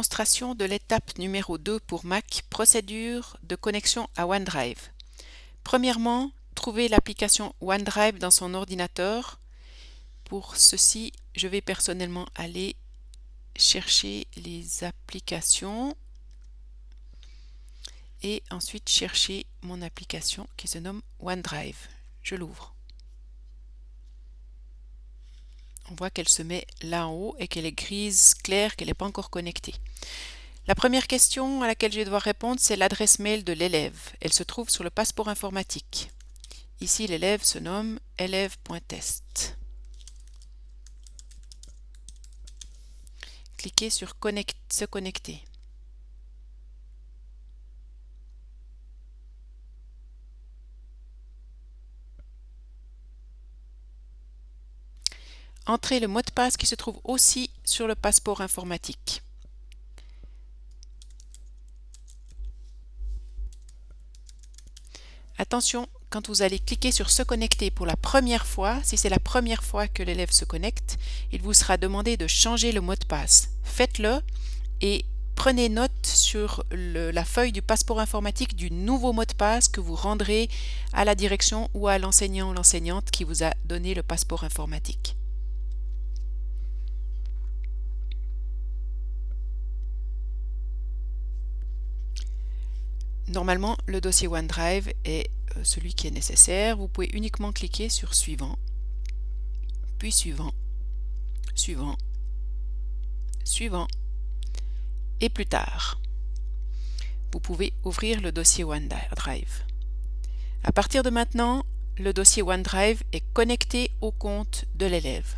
Démonstration de l'étape numéro 2 pour Mac, procédure de connexion à OneDrive. Premièrement, trouvez l'application OneDrive dans son ordinateur. Pour ceci, je vais personnellement aller chercher les applications et ensuite chercher mon application qui se nomme OneDrive. Je l'ouvre. On voit qu'elle se met là en haut et qu'elle est grise claire, qu'elle n'est pas encore connectée. La première question à laquelle je vais devoir répondre, c'est l'adresse mail de l'élève. Elle se trouve sur le passeport informatique. Ici, l'élève se nomme élève.test. Cliquez sur Se connecter. Entrez le mot de passe qui se trouve aussi sur le passeport informatique. Attention, quand vous allez cliquer sur se connecter pour la première fois, si c'est la première fois que l'élève se connecte, il vous sera demandé de changer le mot de passe. Faites-le et prenez note sur la feuille du passeport informatique du nouveau mot de passe que vous rendrez à la direction ou à l'enseignant ou l'enseignante qui vous a donné le passeport informatique. Normalement, le dossier OneDrive est euh, celui qui est nécessaire. Vous pouvez uniquement cliquer sur Suivant, puis Suivant, Suivant, Suivant, et plus tard. Vous pouvez ouvrir le dossier OneDrive. À partir de maintenant, le dossier OneDrive est connecté au compte de l'élève.